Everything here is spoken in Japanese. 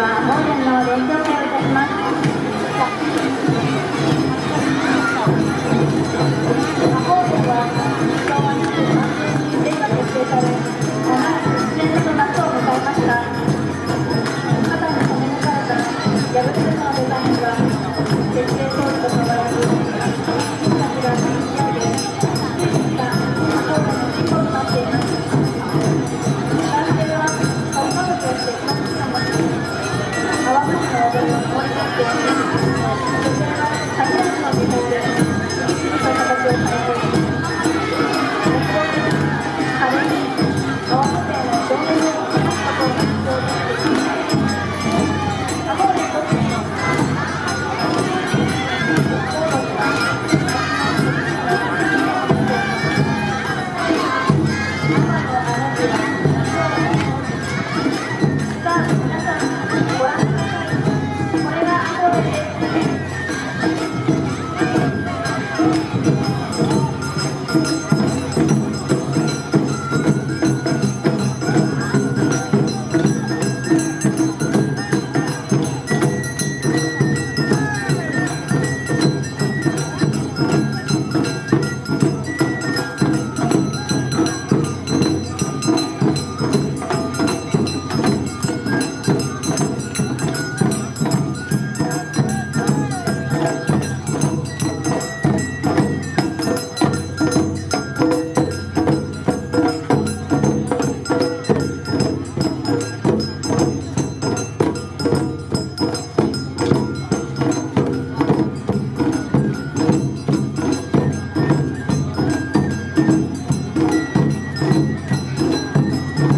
は本年の見本で、そういう形を変え